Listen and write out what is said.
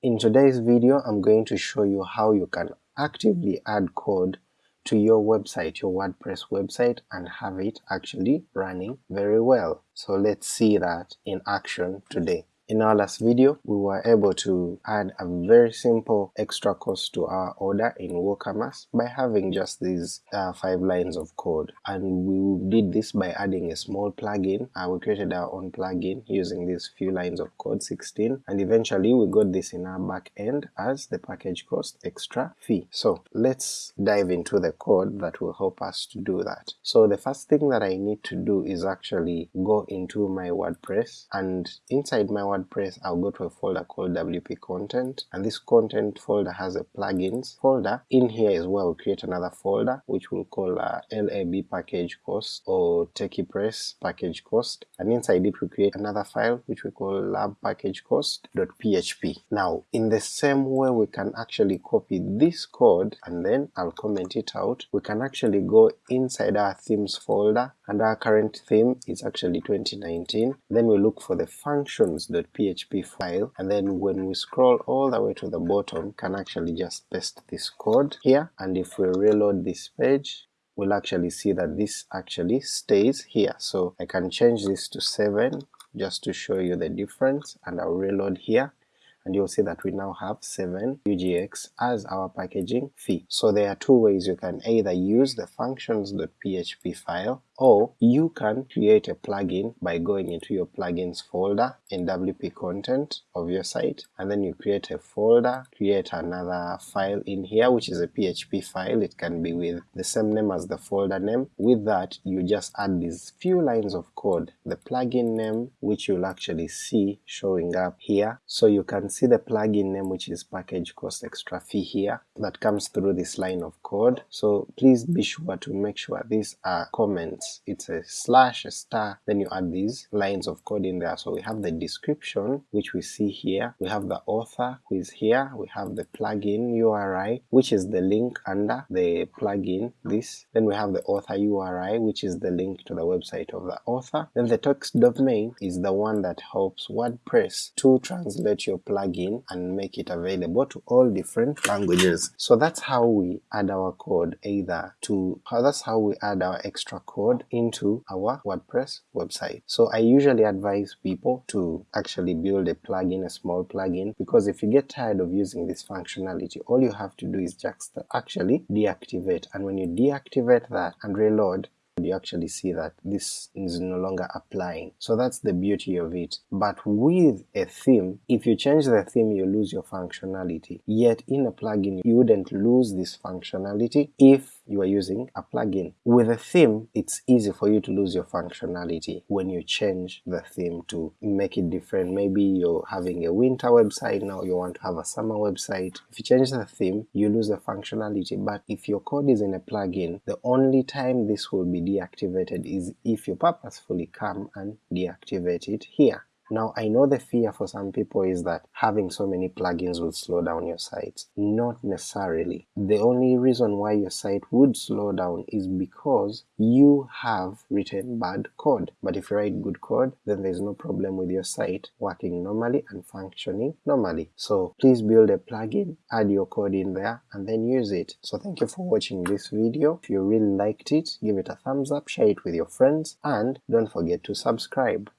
In today's video I'm going to show you how you can actively add code to your website, your WordPress website and have it actually running very well. So let's see that in action today. In our last video, we were able to add a very simple extra cost to our order in WooCommerce by having just these uh, five lines of code. And we did this by adding a small plugin. Uh, we created our own plugin using these few lines of code, 16, and eventually we got this in our back end as the package cost extra fee. So let's dive into the code that will help us to do that. So the first thing that I need to do is actually go into my WordPress and inside my WordPress WordPress, I'll go to a folder called WP content, and this content folder has a plugins folder. In here as well, create another folder which we'll call uh, LAB package cost or TechiePress package cost, and inside it we create another file which we call lab package cost.php. Now, in the same way we can actually copy this code and then I'll comment it out, we can actually go inside our themes folder, and our current theme is actually 2019, then we look for the functions.php PHP file. And then when we scroll all the way to the bottom can actually just paste this code here. And if we reload this page we'll actually see that this actually stays here. So I can change this to 7 just to show you the difference. And I'll reload here. And you'll see that we now have 7 UGX as our packaging fee. So there are two ways you can either use the functions.php file or you can create a plugin by going into your plugins folder in WP content of your site and then you create a folder, create another file in here which is a PHP file, it can be with the same name as the folder name. With that you just add these few lines of code, the plugin name which you'll actually see showing up here, so you can see the plugin name which is package cost extra fee here that comes through this line of code, so please be sure to make sure these are comments it's a slash, a star, then you add these lines of code in there. So we have the description, which we see here, we have the author who is here, we have the plugin URI, which is the link under the plugin, this, then we have the author URI, which is the link to the website of the author, then the text domain is the one that helps WordPress to translate your plugin and make it available to all different languages. So that's how we add our code either to, that's how we add our extra code into our WordPress website. So I usually advise people to actually build a plugin, a small plugin, because if you get tired of using this functionality, all you have to do is just actually deactivate, and when you deactivate that and reload, you actually see that this is no longer applying. So that's the beauty of it. But with a theme, if you change the theme you lose your functionality, yet in a plugin you wouldn't lose this functionality if you are using a plugin. With a theme, it's easy for you to lose your functionality when you change the theme to make it different. Maybe you're having a winter website, now you want to have a summer website. If you change the theme, you lose the functionality, but if your code is in a plugin, the only time this will be deactivated is if you purposefully come and deactivate it here. Now I know the fear for some people is that having so many plugins will slow down your site. Not necessarily. The only reason why your site would slow down is because you have written bad code. But if you write good code, then there's no problem with your site working normally and functioning normally. So please build a plugin, add your code in there, and then use it. So thank you for watching this video. If you really liked it, give it a thumbs up, share it with your friends, and don't forget to subscribe.